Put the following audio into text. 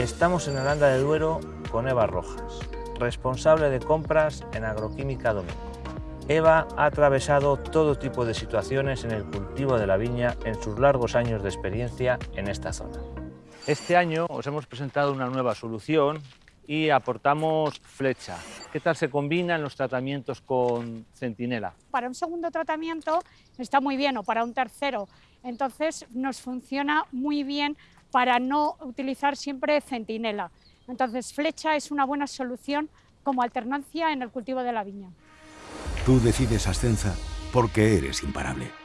Estamos en Aranda de Duero con Eva Rojas, responsable de compras en Agroquímica Domingo. Eva ha atravesado todo tipo de situaciones en el cultivo de la viña en sus largos años de experiencia en esta zona. Este año os hemos presentado una nueva solución y aportamos flecha. ¿Qué tal se combinan los tratamientos con centinela? Para un segundo tratamiento está muy bien o para un tercero, entonces nos funciona muy bien para no utilizar siempre centinela. Entonces flecha es una buena solución como alternancia en el cultivo de la viña. Tú decides Ascenza porque eres imparable.